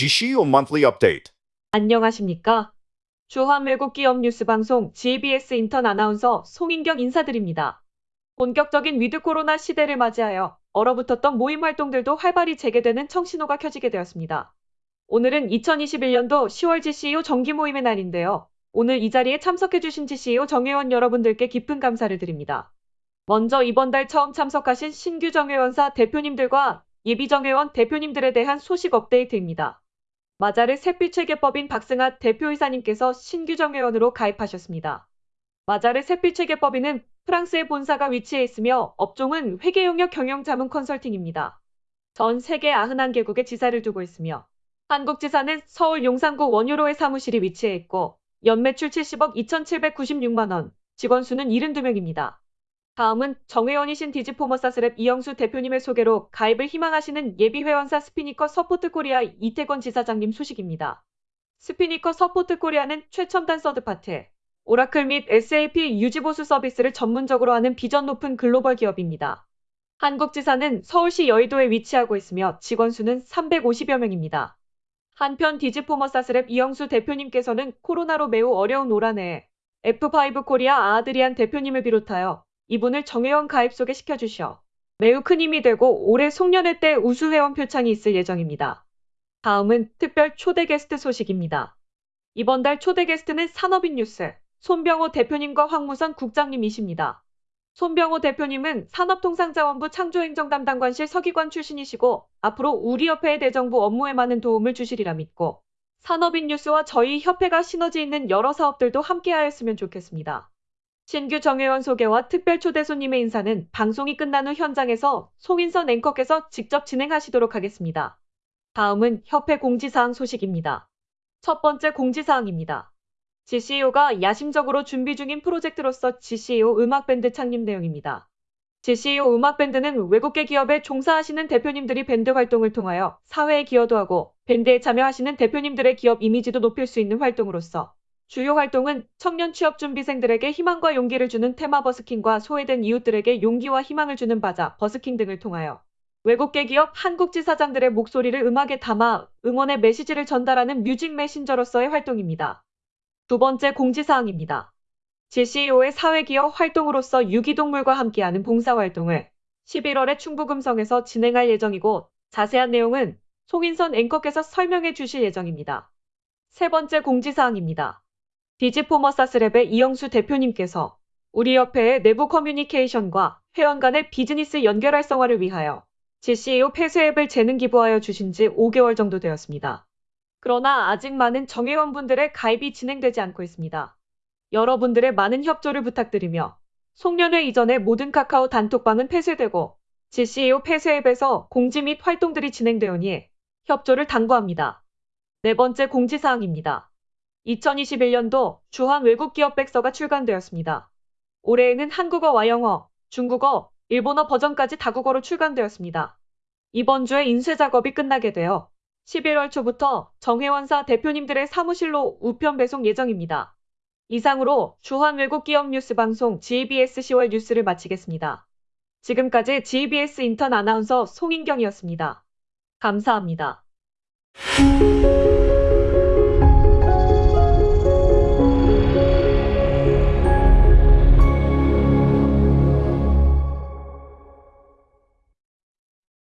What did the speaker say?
GCU Monthly Update. 안녕하십니까? 주한 외국 기업 뉴스 방송 GBS 인턴 아나운서 송인경 인사드립니다. 본격적인 with 코로나 시대를 맞이하여 얼어붙었던 모임 활동들도 활발히 재개되는 청신호가 켜지게 되었습니다. 오늘은 2021년도 10월 GCU 정기 모임의 날인데요. 오늘 이 자리에 참석해주신 GCU 정회원 여러분들께 깊은 감사를 드립니다. 먼저 이번 달 처음 참석하신 신규 정회원사 대표님들과 예비 정회원 대표님들에 대한 소식 업데이트입니다. 마자르 새빛회계법인 박승하 대표이사님께서 신규 정회원으로 가입하셨습니다. 마자르 새빛회계법인은 프랑스에 본사가 위치해 있으며 업종은 회계용역 경영 자문 컨설팅입니다. 전 세계 91개국에 지사를 두고 있으며 한국 지사는 서울 용산구 원효로에 사무실이 위치해 있고 연매출 70억 2,796만 원, 직원 수는 72명입니다. 다음은 정회원이신 디지포머사스랩 이영수 대표님의 소개로 가입을 희망하시는 예비회원사 Spinnaker Support 코리아 이태권 지사장님 소식입니다. Spinnaker Support 코리아는 최첨단 third party, Oracle 및 SAP 유지보수 서비스를 전문적으로 하는 비전 높은 글로벌 기업입니다. 한국지사는 서울시 여의도에 위치하고 있으며 직원 수는 350여 명입니다. 한편 디지포머사스랩 이영수 대표님께서는 코로나로 매우 어려운 올 한해 F5 코리아 아드리안 대표님을 비롯하여 이분을 정회원 가입 소개시켜 주셔 매우 큰 힘이 되고 올해 송년회 때 우수회원 표창이 있을 예정입니다. 다음은 특별 초대 게스트 소식입니다. 이번 달 초대 게스트는 산업인 뉴스 손병호 대표님과 황무선 국장님이십니다. 손병호 대표님은 산업통상자원부 창조행정담당관실 서기관 출신이시고 앞으로 우리 협회의 대정부 업무에 많은 도움을 주시리라 믿고 산업인 뉴스와 저희 협회가 시너지 있는 여러 사업들도 함께하였으면 좋겠습니다. 신규 정회원 소개와 특별 초대 손님의 인사는 방송이 끝난 후 현장에서 송인선 앵커께서 직접 진행하시도록 하겠습니다. 다음은 협회 공지사항 소식입니다. 첫 번째 공지사항입니다. GCEO가 야심적으로 준비 중인 프로젝트로서 GCEO 음악밴드 창립 내용입니다. GCEO 음악밴드는 외국계 기업에 종사하시는 대표님들이 밴드 활동을 통하여 사회에 기여도 하고 밴드에 참여하시는 대표님들의 기업 이미지도 높일 수 있는 활동으로서 주요 활동은 청년 취업 준비생들에게 희망과 용기를 주는 테마 버스킹과 소외된 이웃들에게 용기와 희망을 주는 바자 버스킹 등을 통하여 외국계 기업 한국지 사장들의 목소리를 음악에 담아 응원의 메시지를 전달하는 뮤직 메신저로서의 활동입니다. 두 번째 공지사항입니다. GCEO의 사회기업 활동으로서 유기동물과 함께하는 봉사활동을 11월에 충북음성에서 진행할 예정이고 자세한 내용은 송인선 앵커께서 설명해 주실 예정입니다. 세 번째 공지사항입니다. 디지포머사스랩의 이영수 대표님께서 우리 협회의 내부 커뮤니케이션과 회원 간의 비즈니스 연결 활성화를 위하여 GCEO 폐쇄 앱을 재능 기부하여 주신 지 5개월 정도 되었습니다. 그러나 아직 많은 정회원분들의 가입이 진행되지 않고 있습니다. 여러분들의 많은 협조를 부탁드리며 송년회 이전에 모든 카카오 단톡방은 폐쇄되고 GCEO 폐쇄 앱에서 공지 및 활동들이 진행되오니 협조를 당부합니다. 네 번째 공지사항입니다. 2021년도 주한 외국 기업 백서가 출간되었습니다. 올해에는 한국어와 영어, 중국어, 일본어 버전까지 다국어로 출간되었습니다. 이번 주에 인쇄 작업이 끝나게 되어 11월 초부터 정회원사 대표님들의 사무실로 우편 배송 예정입니다. 이상으로 주한 외국 기업 뉴스 방송 GBS 10월 뉴스를 마치겠습니다. 지금까지 GBS 인턴 아나운서 송인경이었습니다. 감사합니다.